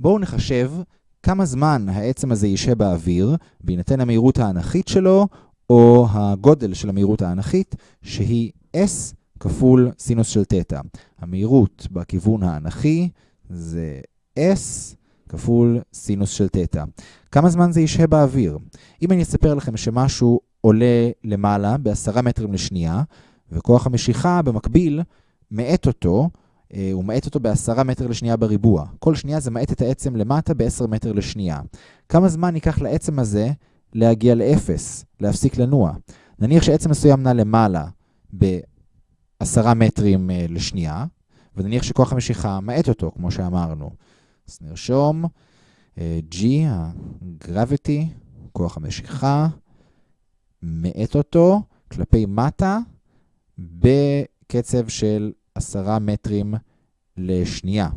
בואו נחשב כמה זמן העצם הזה יישב באוויר, בהינתן המהירות האנכית שלו, או הגודל של המהירות האנכית, שהיא S כפול סינוס של תטא. המהירות בכיוון האנכי זה S כפול סינוס של תטא. כמה זמן זה ישהה באוויר? אם אני אספר לכם שמשהו עולה למעלה ב-10 מטרים לשנייה, וכוח המשיכה במקביל מאט אותו, הוא מאט אותו ב-10 מטר לשנייה בריבוע. כל שנייה זה מאט את העצם למטה ב-10 מטר לשנייה. כמה זמן ייקח לעצם הזה להגיע ל-0, להפסיק לנוע? נניח שעצם מסוים נע למעלה ב-10 מטרים אה, לשנייה, ונניח שכוח המשיכה מאט אותו, כמו שאמרנו. אז נרשום אה, G, ה-gravity, כוח המשיכה, מאט אותו כלפי מטה בקצב של 10 מטרים לשנייה,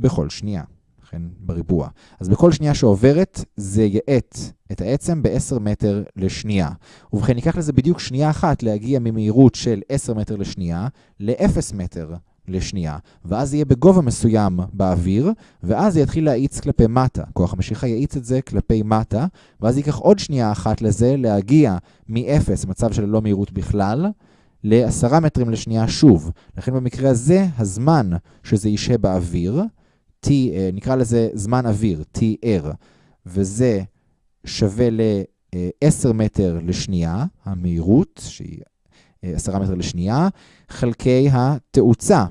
בכל שנייה, לכן בריבוע. אז בכל שנייה שעוברת זה יאט את העצם ב-10 מטר לשנייה. ובכן, ייקח לזה בדיוק שנייה אחת להגיע ממהירות של 10 מטר לשנייה ל-0 מטר לשנייה, ואז יהיה בגובה מסוים באוויר, ואז זה יתחיל להאיץ כלפי מטה. כוח המשיכה יאיץ את זה כלפי מטה, ואז ייקח עוד שנייה אחת לזה להגיע מ-0, מצב של ללא מהירות בכלל, ל-10 מטרים לשנייה שוב. לכן במקרה הזה, הזמן שזה ישהה באוויר, T, אה, נקרא לזה זמן אוויר, TR, וזה שווה ל-10 מטר לשנייה, המהירות, שהיא 10 מטר לשנייה, חלקי התאוצה,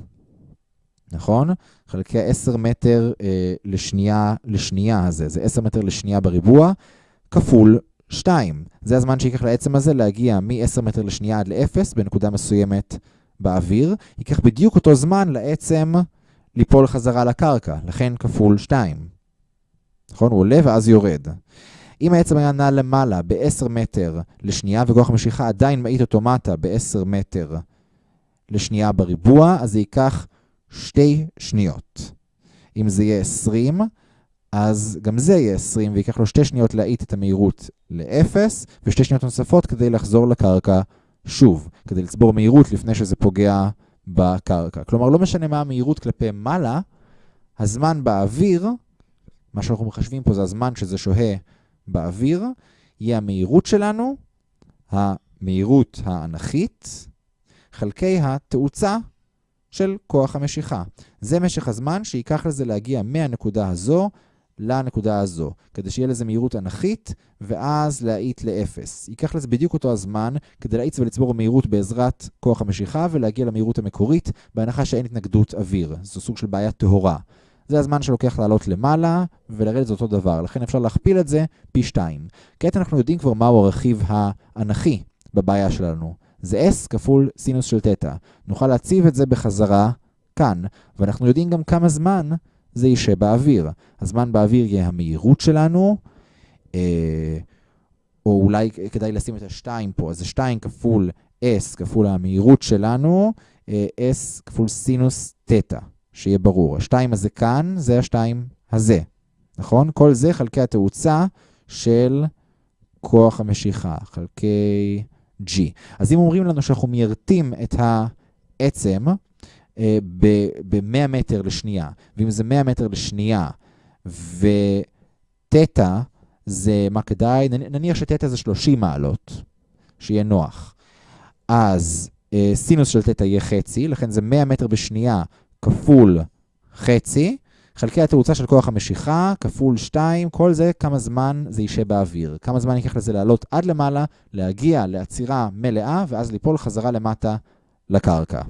נכון? חלקי ה-10 מטר אה, לשנייה לשנייה הזה, זה 10 מטר לשנייה בריבוע, כפול 2. זה הזמן שיקח לעצם הזה להגיע מ-10 מטר לשנייה עד ל-0 בנקודה מסוימת באוויר. ייקח בדיוק אותו זמן לעצם ליפול חזרה לקרקע, לכן כפול 2. נכון? הוא עולה ואז יורד. אם העצם היה נע למעלה ב-10 מטר לשנייה, וכוח המשיכה עדיין מאית אותו מטה ב-10 מטר לשנייה בריבוע, אז זה ייקח שתי שניות. אם זה יהיה 20, אז גם זה יהיה 20, ויקח לו שתי שניות להאיט את המהירות ל-0, ושתי שניות נוספות כדי לחזור לקרקע שוב, כדי לצבור מהירות לפני שזה פוגע בקרקע. כלומר, לא משנה מה המהירות כלפי מעלה, הזמן באוויר, מה שאנחנו מחשבים פה זה הזמן שזה שוהה באוויר, יהיה המהירות שלנו, המהירות האנכית, חלקי התאוצה של כוח המשיכה. זה משך הזמן שייקח לזה להגיע מהנקודה הזו לנקודה הזו, כדי שיהיה לזה מהירות אנכית, ואז להאיט לאפס. ייקח לזה בדיוק אותו הזמן כדי להאיץ ולצבור מהירות בעזרת כוח המשיכה ולהגיע למהירות המקורית, בהנחה שאין התנגדות אוויר. זו סוג של בעיה טהורה. זה הזמן שלוקח לעלות למעלה, ולרדת זה אותו דבר. לכן אפשר להכפיל את זה פי 2. כעת אנחנו יודעים כבר מהו הרכיב האנכי בבעיה שלנו. זה S כפול סינוס של תטא. נוכל להציב את זה בחזרה כאן, ואנחנו יודעים גם כמה זמן זה יישב באוויר. הזמן באוויר יהיה המהירות שלנו, אה, או אולי כדאי לשים את ה-2 פה, אז זה 2 כפול S כפול המהירות שלנו, אה, S כפול סינוס תטא. שיהיה ברור. השתיים הזה כאן, זה השתיים הזה, נכון? כל זה חלקי התאוצה של כוח המשיכה, חלקי G. אז אם אומרים לנו שאנחנו מיירטים את העצם ב-100 מטר לשנייה, ואם זה 100 מטר לשנייה, ותטא זה מה כדאי? נניח שתטא זה 30 מעלות, שיהיה נוח. אז אה, סינוס של תטא יהיה חצי, לכן זה 100 מטר בשנייה כפול חצי, חלקי התאוצה של כוח המשיכה, כפול 2, כל זה כמה זמן זה יישב באוויר. כמה זמן ייקח לזה לעלות עד למעלה, להגיע לעצירה מלאה, ואז ליפול חזרה למטה לקרקע.